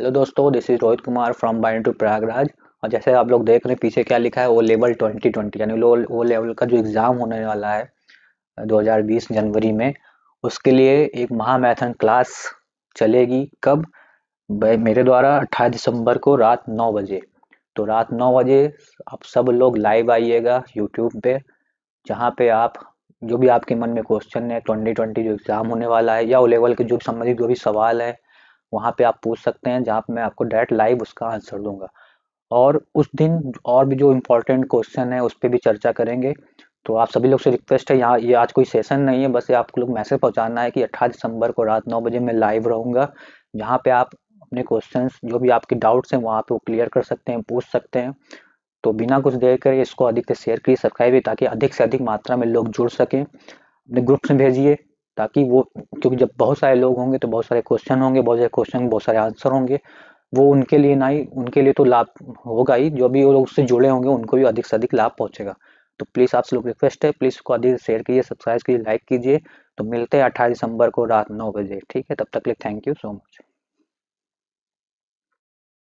Hello दोस्तों this is Rohit Kumar from बाइन to Prayagraj और जैसे आप लोग देख रहे हैं, पीछे क्या लिखा है, वो लेवल 2020 यानी वो लेवल का जो एग्ज़ाम होने वाला है 2020 जनवरी में, उसके लिए एक महामैथन क्लास चलेगी कब? मेरे द्वारा 28 दिसंबर को रात 9 बजे। तो रात 9 बजे आप सब लोग लाइव आइएगा यूट्यूब पे, जहाँ पे आप, जो भी आपके मन में क्वेश्चन है 2020 जो एग्ज़ाम होने वाला है, या ओ लेवल के जो संबंधित जो भी सवाल है वहाँ पे आप पूछ सकते हैं, जहाँ पे मैं आपको डायरेक्ट लाइव उसका आंसर दूँगा। और उस दिन और भी जो इम्पोर्टेंट क्वेश्चन है, उस पर भी चर्चा करेंगे। तो आप सभी लोग से रिक्वेस्ट है, यहाँ ये आज कोई सेशन नहीं है, बस ये आप लोग मैसेज पहुँचाना है कि अट्ठाईस दिसंबर को रात नौ बजे मैं लाइव रहूँगा। जहाँ पे आप अपने क्वेश्चंस जो भी आपके डाउट्स हैं, वहाँ पे वो क्लियर कर सकते हैं, पूछ सकते हैं। तो बिना कुछ देर करे इसको अधिक से शेयर करिए सब्सक्राइब ताकि अधिक से अधिक मात्रा में लोग जुड़ सकें। अपने ग्रुप्स में भेजिए। ताकि वो, क्योंकि जब बहुत सारे लोग होंगे तो बहुत सारे क्वेश्चन होंगे, बहुत सारे क्वेश्चन बहुत सारे आंसर होंगे। वो उनके लिए ना ही, उनके लिए तो लाभ होगा ही। जो भी वो लोग उससे जुड़े होंगे, उनको भी अधिक से अधिक लाभ पहुंचेगा। तो प्लीज़ आपसे लोग रिक्वेस्ट है प्लीज़ उसको अधिक शेयर कीजिए सब्सक्राइब कीजिए लाइक कीजिए। तो मिलते हैं अट्ठाईस दिसंबर को रात नौ बजे, ठीक है? तब तक लिए थैंक यू सो मच